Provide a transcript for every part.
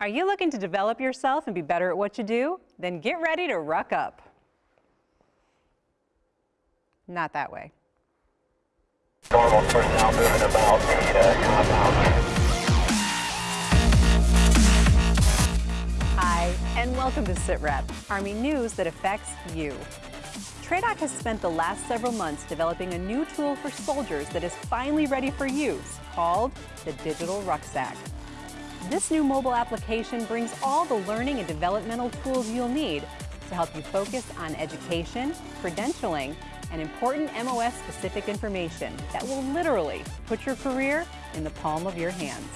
Are you looking to develop yourself and be better at what you do? Then get ready to ruck up. Not that way. Hi, and welcome to SITREP, Army news that affects you. TRADOC has spent the last several months developing a new tool for soldiers that is finally ready for use, called the Digital Rucksack. This new mobile application brings all the learning and developmental tools you'll need to help you focus on education, credentialing, and important MOS-specific information that will literally put your career in the palm of your hands.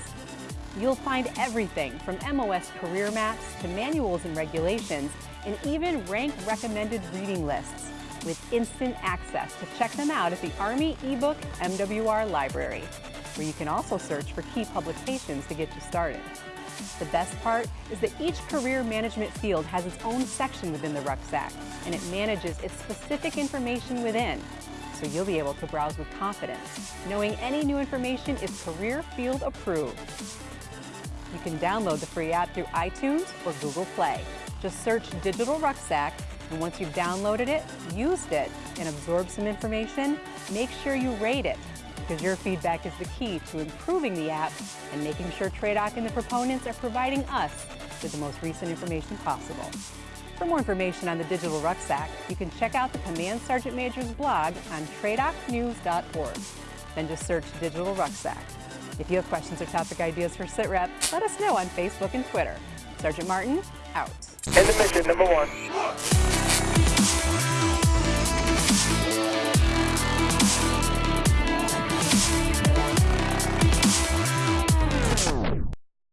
You'll find everything from MOS career maps to manuals and regulations, and even rank recommended reading lists with instant access to check them out at the Army eBook MWR Library where you can also search for key publications to get you started. The best part is that each career management field has its own section within the rucksack, and it manages its specific information within, so you'll be able to browse with confidence, knowing any new information is career field approved. You can download the free app through iTunes or Google Play. Just search Digital Rucksack, and once you've downloaded it, used it, and absorbed some information, make sure you rate it because your feedback is the key to improving the app and making sure TRADOC and the proponents are providing us with the most recent information possible. For more information on the Digital Rucksack, you can check out the Command Sergeant Major's blog on tradocnews.org. Then just search Digital Rucksack. If you have questions or topic ideas for SITREP, let us know on Facebook and Twitter. Sergeant Martin, out. Mission, number.